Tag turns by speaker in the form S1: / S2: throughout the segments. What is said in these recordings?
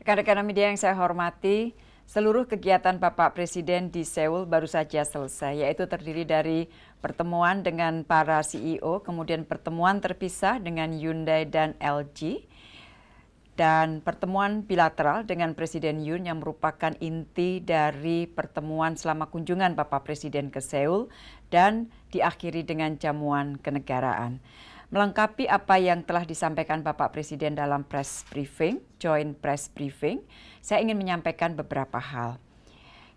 S1: Rekan-rekan media yang saya hormati, seluruh kegiatan Bapak Presiden di Seoul baru saja selesai, yaitu terdiri dari pertemuan dengan para CEO, kemudian pertemuan terpisah dengan Hyundai dan LG, dan pertemuan bilateral dengan Presiden Yoon yang merupakan inti dari pertemuan selama kunjungan Bapak Presiden ke Seoul dan diakhiri dengan jamuan kenegaraan. Melengkapi apa yang telah disampaikan Bapak Presiden dalam press briefing, joint press briefing, saya ingin menyampaikan beberapa hal.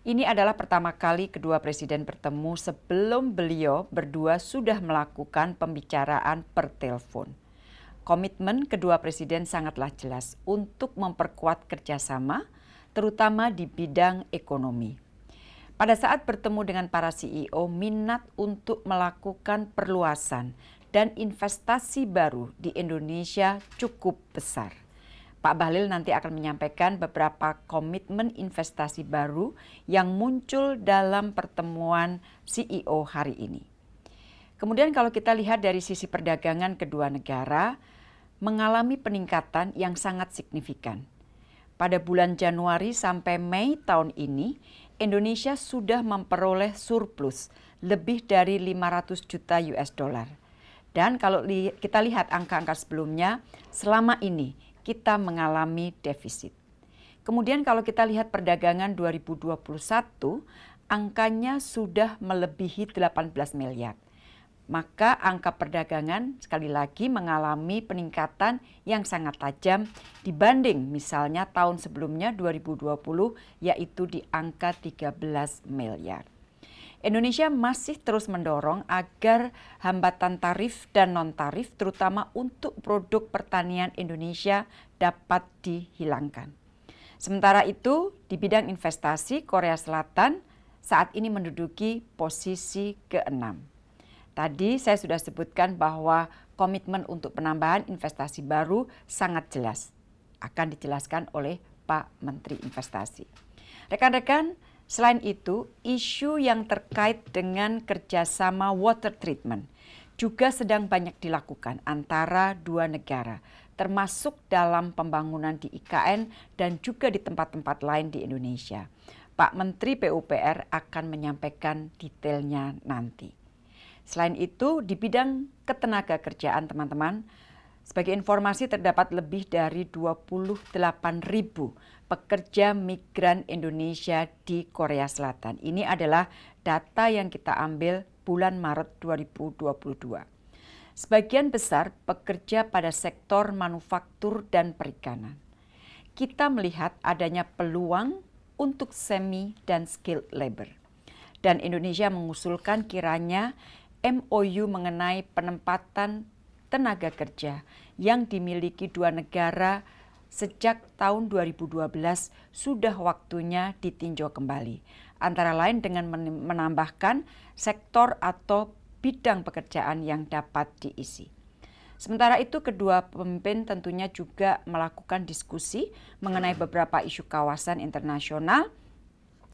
S1: Ini adalah pertama kali kedua presiden bertemu sebelum beliau berdua sudah melakukan pembicaraan per telepon. Komitmen kedua presiden sangatlah jelas untuk memperkuat kerjasama, terutama di bidang ekonomi. Pada saat bertemu dengan para CEO, minat untuk melakukan perluasan dan investasi baru di Indonesia cukup besar. Pak Bahlil nanti akan menyampaikan beberapa komitmen investasi baru yang muncul dalam pertemuan CEO hari ini. Kemudian kalau kita lihat dari sisi perdagangan kedua negara mengalami peningkatan yang sangat signifikan. Pada bulan Januari sampai Mei tahun ini, Indonesia sudah memperoleh surplus lebih dari 500 juta US dollar dan kalau li kita lihat angka-angka sebelumnya, selama ini kita mengalami defisit. Kemudian kalau kita lihat perdagangan 2021, angkanya sudah melebihi 18 miliar. Maka angka perdagangan sekali lagi mengalami peningkatan yang sangat tajam dibanding misalnya tahun sebelumnya 2020 yaitu di angka 13 miliar. Indonesia masih terus mendorong agar hambatan tarif dan non-tarif terutama untuk produk pertanian Indonesia dapat dihilangkan. Sementara itu, di bidang investasi Korea Selatan saat ini menduduki posisi ke-6. Tadi saya sudah sebutkan bahwa komitmen untuk penambahan investasi baru sangat jelas. Akan dijelaskan oleh Pak Menteri Investasi. Rekan-rekan, Selain itu, isu yang terkait dengan kerjasama water treatment juga sedang banyak dilakukan antara dua negara, termasuk dalam pembangunan di IKN dan juga di tempat-tempat lain di Indonesia. Pak Menteri PUPR akan menyampaikan detailnya nanti. Selain itu, di bidang ketenaga kerjaan teman-teman, sebagai informasi terdapat lebih dari 28 ribu pekerja migran Indonesia di Korea Selatan. Ini adalah data yang kita ambil bulan Maret 2022. Sebagian besar pekerja pada sektor manufaktur dan perikanan. Kita melihat adanya peluang untuk semi dan skilled labor. Dan Indonesia mengusulkan kiranya MOU mengenai penempatan tenaga kerja yang dimiliki dua negara sejak tahun 2012 sudah waktunya ditinjau kembali. Antara lain dengan menambahkan sektor atau bidang pekerjaan yang dapat diisi. Sementara itu kedua pemimpin tentunya juga melakukan diskusi mengenai beberapa isu kawasan internasional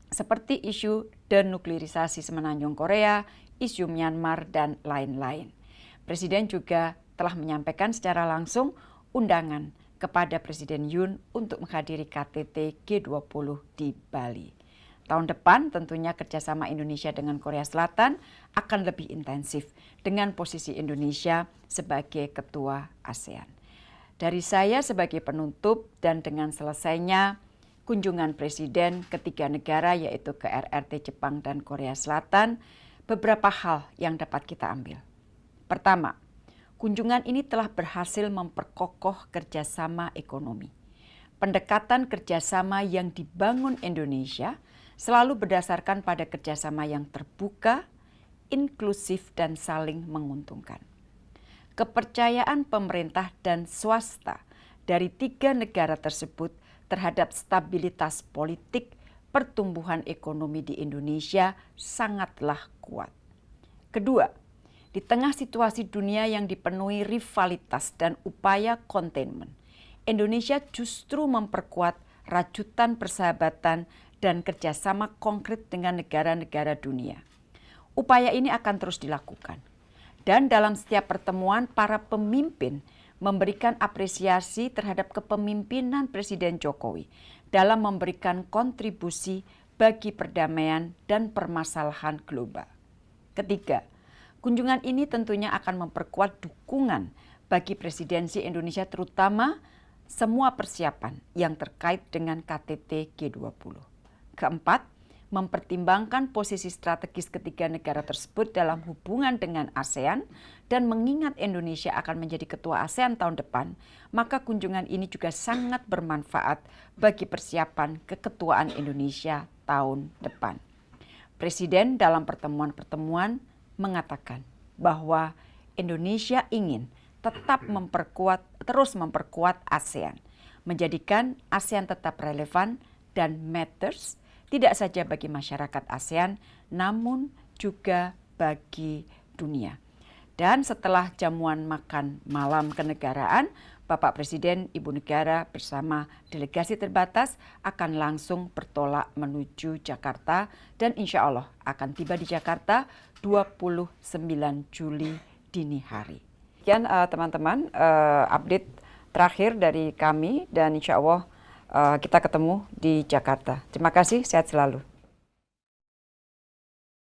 S1: seperti isu denuklirisasi semenanjung Korea, isu Myanmar, dan lain-lain. Presiden juga telah menyampaikan secara langsung undangan kepada Presiden Yoon untuk menghadiri KTT G20 di Bali. Tahun depan tentunya kerjasama Indonesia dengan Korea Selatan akan lebih intensif dengan posisi Indonesia sebagai ketua ASEAN. Dari saya sebagai penutup dan dengan selesainya kunjungan Presiden ketiga negara yaitu ke RRT Jepang dan Korea Selatan, beberapa hal yang dapat kita ambil. Pertama, Kunjungan ini telah berhasil memperkokoh kerjasama ekonomi. Pendekatan kerjasama yang dibangun Indonesia selalu berdasarkan pada kerjasama yang terbuka, inklusif, dan saling menguntungkan. Kepercayaan pemerintah dan swasta dari tiga negara tersebut terhadap stabilitas politik pertumbuhan ekonomi di Indonesia sangatlah kuat. Kedua, di tengah situasi dunia yang dipenuhi rivalitas dan upaya containment, Indonesia justru memperkuat rajutan persahabatan dan kerjasama konkret dengan negara-negara dunia. Upaya ini akan terus dilakukan. Dan dalam setiap pertemuan para pemimpin memberikan apresiasi terhadap kepemimpinan Presiden Jokowi dalam memberikan kontribusi bagi perdamaian dan permasalahan global. Ketiga, kunjungan ini tentunya akan memperkuat dukungan bagi presidensi Indonesia terutama semua persiapan yang terkait dengan KTT G20. Keempat, mempertimbangkan posisi strategis ketiga negara tersebut dalam hubungan dengan ASEAN dan mengingat Indonesia akan menjadi ketua ASEAN tahun depan, maka kunjungan ini juga sangat bermanfaat bagi persiapan keketuaan Indonesia tahun depan. Presiden dalam pertemuan-pertemuan mengatakan bahwa Indonesia ingin tetap memperkuat terus memperkuat ASEAN, menjadikan ASEAN tetap relevan dan matters tidak saja bagi masyarakat ASEAN, namun juga bagi dunia. Dan setelah jamuan makan malam kenegaraan, Bapak Presiden Ibu Negara bersama delegasi terbatas akan langsung bertolak menuju Jakarta dan insya Allah akan tiba di Jakarta 29 Juli dini hari. Sekian eh, teman-teman uh, uh, update terakhir dari kami dan insya Allah uh, kita ketemu di Jakarta. Terima kasih, sehat selalu.